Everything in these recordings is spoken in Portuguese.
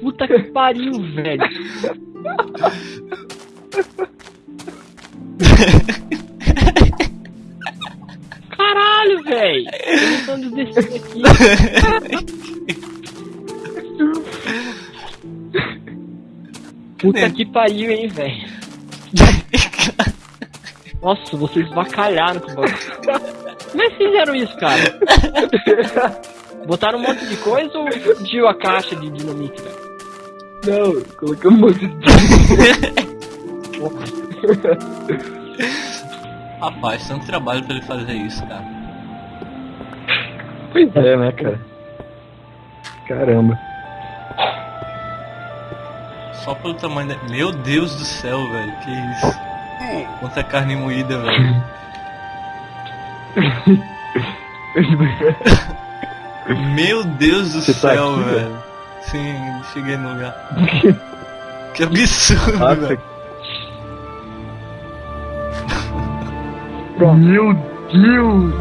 Puta que pariu, velho. Caralho, velho. Aqui. Puta que pariu, hein, velho. Nossa, vocês vacalharam com o bagulho. Como é que fizeram isso, cara? Botaram um monte de coisa ou fundiu a caixa de dinamite, velho? Não, coloquei um monte de. Rapaz, tanto trabalho pra ele fazer isso, cara. Pois é, né, cara? Caramba. Só pelo tamanho da... Meu Deus do céu, velho. Que isso. Quanta carne moída, velho. Meu Deus do Você tá céu, aqui, velho. Sim, cheguei no lugar. Que absurdo, Nossa. velho. Meu Deus!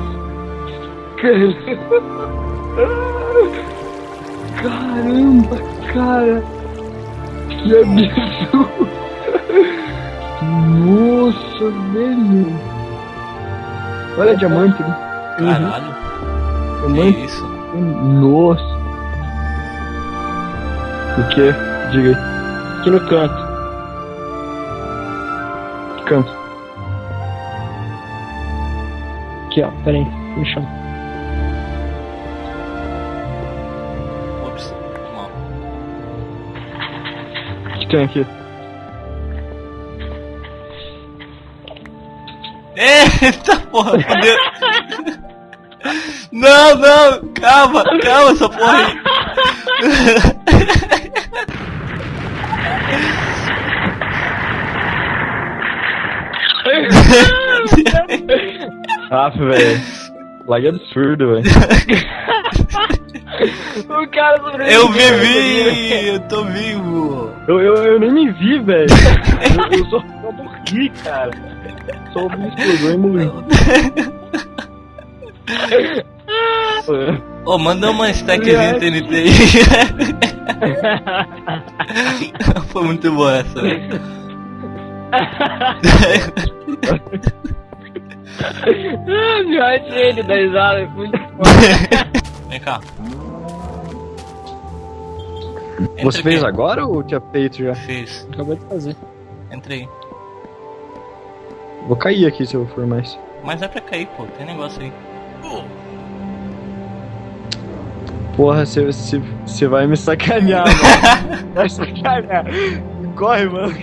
Caramba, cara! Que absurdo! Nossa, velho! Olha diamante ali. Caralho. Que Diamante. isso? Nossa! O que? Diga aí. Aqui no canto. Que canto? Aqui, ó. Pera aí. No chão. Ops. Mal. O que tem aqui? Eita porra, fudeu. Não, não, calma, calma essa porra aí. Ah, velho. Lá é absurdo, velho. O cara sobreviveu. Eu vivi, eu tô vivo. Eu, eu, eu nem me vi, velho. Eu, eu só, morri, cara. Só ouvi uma explosão e morri. Ô, manda uma stackzinha TNT aí. Foi muito boa essa, velho. Ah, meu, achei ele da risada. é Muito foda. Vem cá. Entra Você fez aqui. agora ou tinha feito já? Fiz. Acabou de fazer. Entrei. Vou cair aqui se eu for mais. Mas é pra cair, pô. Tem negócio aí. Porra, você vai me sacanear, mano. Vai sacanear. Corre, mano.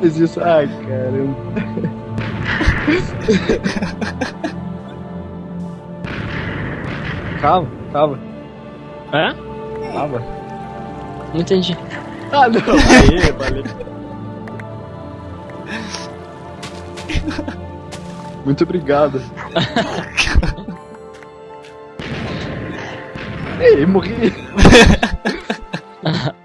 Fez isso. Ai, caramba. calma, calma, Hã? calma. Não entendi. Ah, não. Aê, valeu. Muito obrigado. Ei, morri.